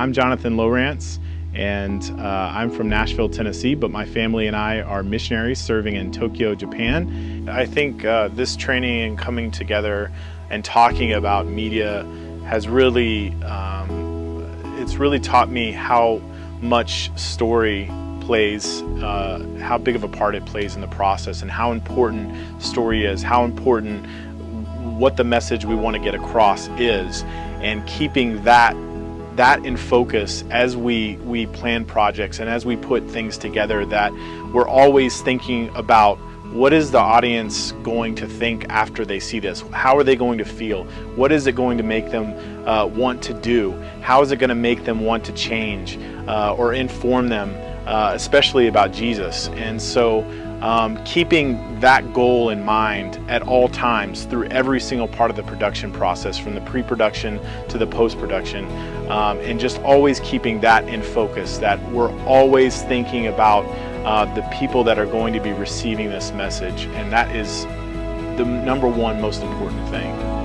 I'm Jonathan Lowrance and uh, I'm from Nashville, Tennessee, but my family and I are missionaries serving in Tokyo, Japan. I think uh, this training and coming together and talking about media has really, um, it's really taught me how much story plays, uh, how big of a part it plays in the process and how important story is, how important what the message we want to get across is and keeping that that in focus as we we plan projects and as we put things together that we're always thinking about what is the audience going to think after they see this? How are they going to feel? What is it going to make them uh, want to do? How is it going to make them want to change uh, or inform them, uh, especially about Jesus? And so um, keeping that goal in mind at all times through every single part of the production process, from the pre-production to the post-production, um, and just always keeping that in focus, that we're always thinking about uh, the people that are going to be receiving this message, and that is the number one most important thing.